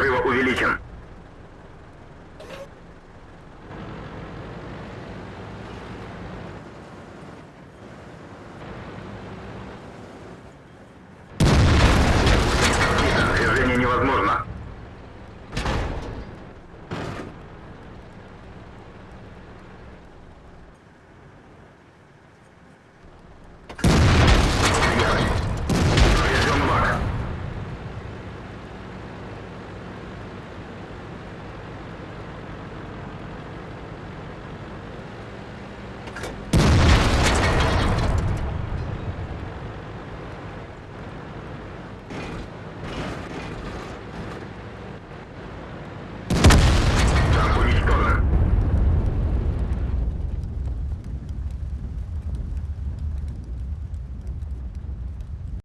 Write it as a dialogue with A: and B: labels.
A: топлива увеличен.